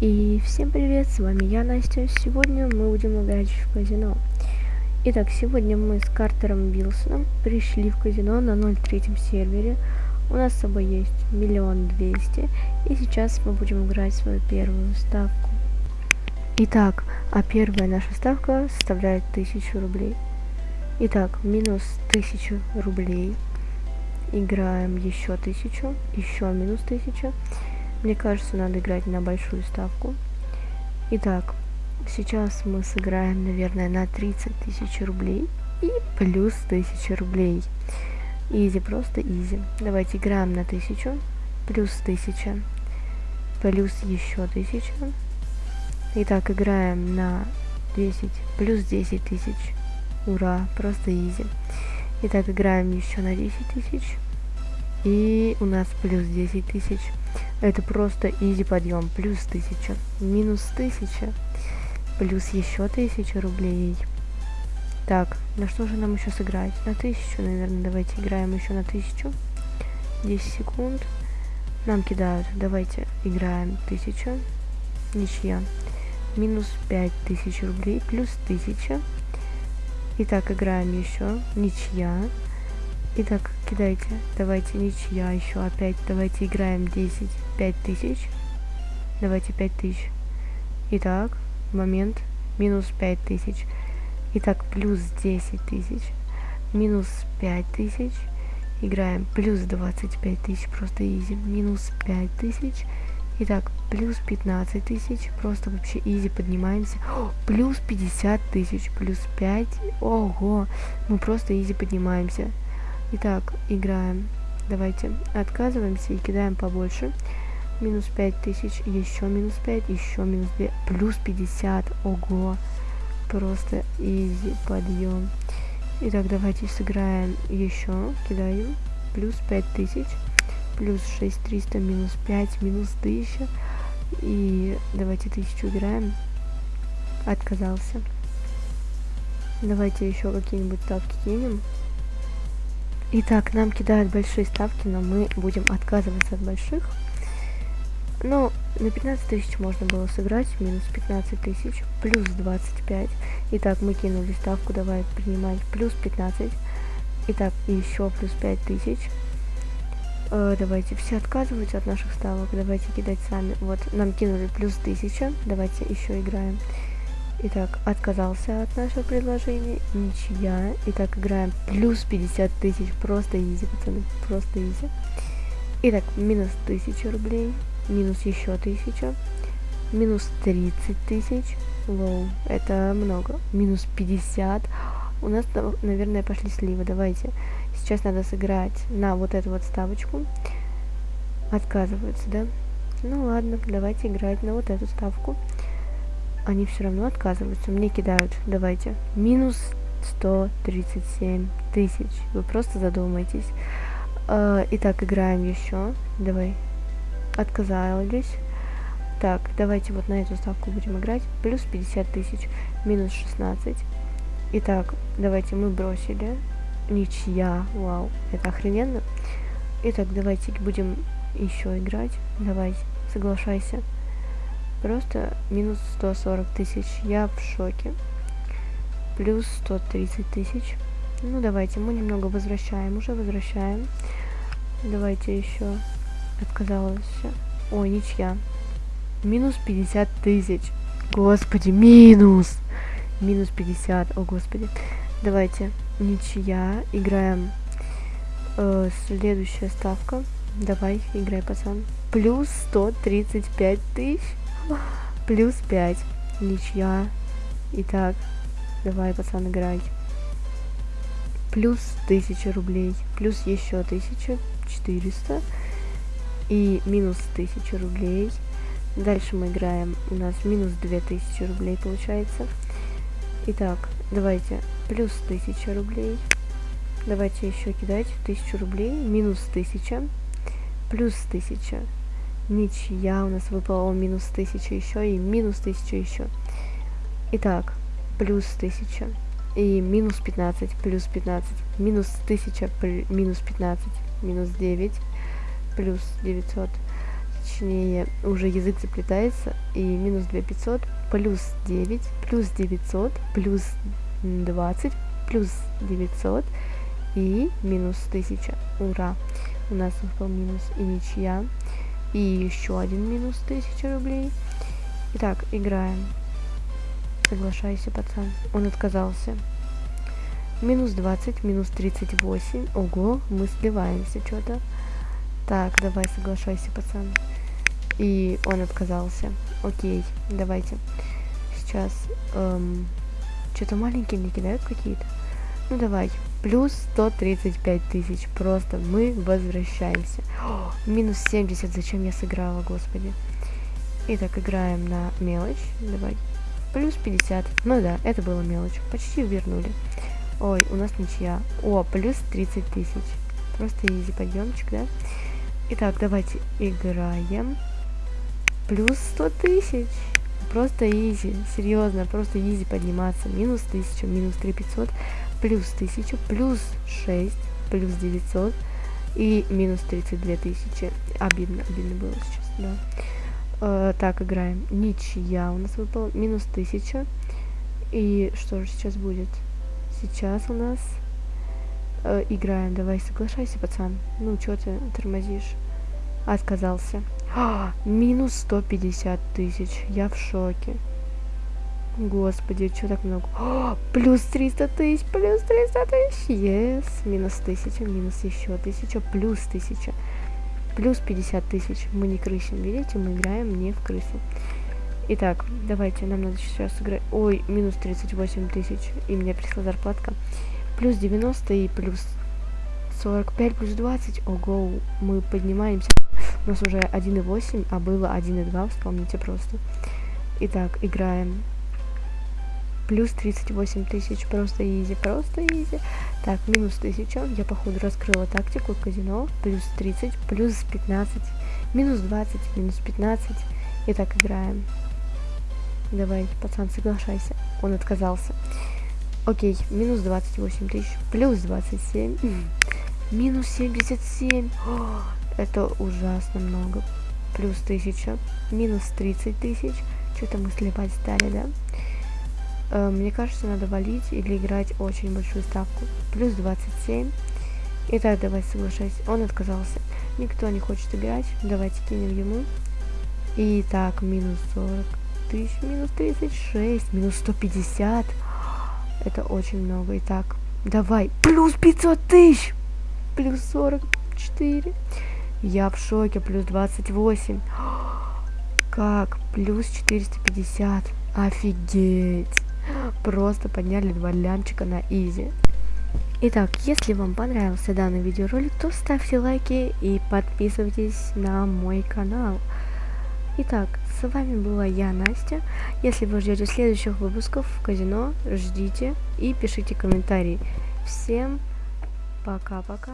И всем привет, с вами я, Настя. Сегодня мы будем играть в казино. Итак, сегодня мы с Картером Вилсоном пришли в казино на 03 сервере. У нас с собой есть миллион двести. И сейчас мы будем играть свою первую ставку. Итак, а первая наша ставка составляет 1000 рублей. Итак, минус 1000 рублей. Играем еще 1000, еще минус 1000. Мне кажется, надо играть на большую ставку. Итак, сейчас мы сыграем, наверное, на 30 тысяч рублей и плюс 1000 рублей. Easy, просто easy. Давайте играем на 1000, плюс 1000, плюс еще 1000. Итак, играем на 10, плюс 10 тысяч. Ура, просто easy. Итак, играем еще на 10 тысяч. И у нас плюс 10 тысяч. Это просто изи подъем. Плюс 1000. Минус 1000. Плюс еще 1000 рублей. Так, на что же нам еще сыграть? На 1000, наверное. Давайте играем еще на 1000. 10 секунд. Нам кидают. Давайте играем 1000. Ничья. Минус 5000 рублей. Плюс 1000. Итак, играем еще. Ничья. Итак, кидайте. Давайте ничья еще опять. Давайте играем 10. 5000. Давайте 5000. Итак, момент. Минус 5000. Итак, плюс 10 тысяч. Минус 5000. Играем плюс 25 тысяч. Просто изи. Минус 5000. Итак, плюс 15 тысяч. Просто вообще изи поднимаемся. О, плюс 50 тысяч. Плюс 5. Ого. Мы просто изи поднимаемся. Итак, играем. Давайте отказываемся и кидаем побольше. Минус 5000, еще минус 5, еще минус 2, плюс 50. Ого. Просто изи подъем. Итак, давайте сыграем еще. Кидаем. Плюс 5000, плюс 6300, минус 5, минус 1000. И давайте 1000 играем. Отказался. Давайте еще какие-нибудь ставки кинем. Итак, нам кидают большие ставки, но мы будем отказываться от больших. Ну, на 15 тысяч можно было сыграть, минус 15 тысяч, плюс 25. Итак, мы кинули ставку, давай принимать, плюс 15. Итак, еще плюс 5 тысяч. Э, давайте все отказываются от наших ставок, давайте кидать сами. Вот, нам кинули плюс 1000, давайте еще играем. Итак, отказался от нашего предложения. Ничья. Итак, играем плюс 50 тысяч. Просто изи, пацаны. Просто изи. Итак, минус 1000 рублей. Минус еще 1000. Минус 30 тысяч. Лоу, это много. Минус 50. У нас, наверное, пошли сливы. Давайте. Сейчас надо сыграть на вот эту вот ставочку. Отказываются, да? Ну ладно, давайте играть на вот эту ставку они все равно отказываются. Мне кидают, давайте, минус 137 тысяч. Вы просто задумайтесь. Э, итак, играем еще. Давай. Отказались. Так, давайте вот на эту ставку будем играть. Плюс 50 тысяч. Минус 16. Итак, давайте мы бросили. Ничья. Вау, это охрененно. Итак, давайте будем еще играть. Давай, соглашайся. Просто минус 140 тысяч. Я в шоке. Плюс 130 тысяч. Ну, давайте, мы немного возвращаем. Уже возвращаем. Давайте еще. Отказалась. Ой, ничья. Минус 50 тысяч. Господи, минус. Минус 50. О, господи. Давайте. Ничья. Играем. Э, следующая ставка. Давай, играй, пацан. Плюс 135 тысяч. Плюс 5. Ничья. Итак, давай, пацан, играй. Плюс 1000 рублей. Плюс еще 1400. И минус 1000 рублей. Дальше мы играем. У нас минус 2000 рублей получается. Итак, давайте. Плюс 1000 рублей. Давайте еще кидать 1000 рублей. Минус 1000. Плюс 1000 Ничья у нас выпала минус 1000 еще и минус 1000 еще. Итак, плюс 1000 и минус 15, плюс 15, минус 1000, минус 15, минус 9, плюс 900. точнее, уже язык заплетается, и минус 2500, плюс 9, плюс 900, плюс 20, плюс 900 и минус 1000. Ура! У нас выпал минус и ничья. И еще один минус 1000 рублей. Итак, играем. Соглашайся, пацан. Он отказался. Минус 20, минус 38. Ого, мы сливаемся что-то. Так, давай, соглашайся, пацан. И он отказался. Окей, давайте. Сейчас... Эм, что-то маленькие мне кидают какие-то. Ну давай. Плюс 135 тысяч. Просто мы возвращаемся. О, минус 70. Зачем я сыграла, господи. Итак, играем на мелочь. Давай. Плюс 50. Ну да, это было мелочь. Почти вернули. Ой, у нас ничья. О, плюс 30 тысяч. Просто easy подъемчик, да? Итак, давайте играем. Плюс 100 тысяч. Просто easy. Серьезно, просто easy подниматься. Минус 1000, минус 3500, плюс 1000, плюс 6, плюс 900 и минус 32 тысячи. Обидно, обидно было сейчас, да. Э, так, играем. Ничья у нас выпала. Минус 1000. И что же сейчас будет? Сейчас у нас э, играем. Давай, соглашайся, пацан. Ну, что ты тормозишь? Отказался. А, минус 150 тысяч. Я в шоке. Господи, что так много? О, плюс 300 тысяч, плюс 300 тысяч. Yes. Минус 1000, минус еще 1000, плюс 1000. Плюс 50 тысяч. Мы не крысим, видите? Мы играем не в крысу. Итак, давайте, нам надо сейчас сыграть... Ой, минус 38 тысяч. И мне пришла зарплатка. Плюс 90 и плюс 45, плюс 20. Ого, мы поднимаемся. У нас уже 1.8, а было 1.2, вспомните просто. Итак, играем. Плюс 38 тысяч, просто изи, просто изи. Так, минус 1000, я походу раскрыла тактику казино. Плюс 30, плюс 15, минус 20, минус 15. Итак, играем. Давай, пацан, соглашайся. Он отказался. Окей, минус 28 тысяч, плюс 27, минус 77. О, это ужасно много. Плюс 1000, минус 30 тысяч. Что-то мы сливать стали, да? Э, мне кажется, надо валить или играть очень большую ставку. Плюс 27. Итак, давай соглашайся. Он отказался. Никто не хочет играть. Давайте кинем ему. Итак, минус 40 тысяч, минус 36, минус 150. Это очень много. Итак, давай. Плюс 500 тысяч. Плюс 44. Я в шоке. Плюс 28. Как? Плюс 450. Офигеть. Просто подняли два лямчика на изи. Итак, если вам понравился данный видеоролик, то ставьте лайки и подписывайтесь на мой канал. Итак, с вами была я, Настя. Если вы ждете следующих выпусков в казино, ждите и пишите комментарии. Всем пока-пока.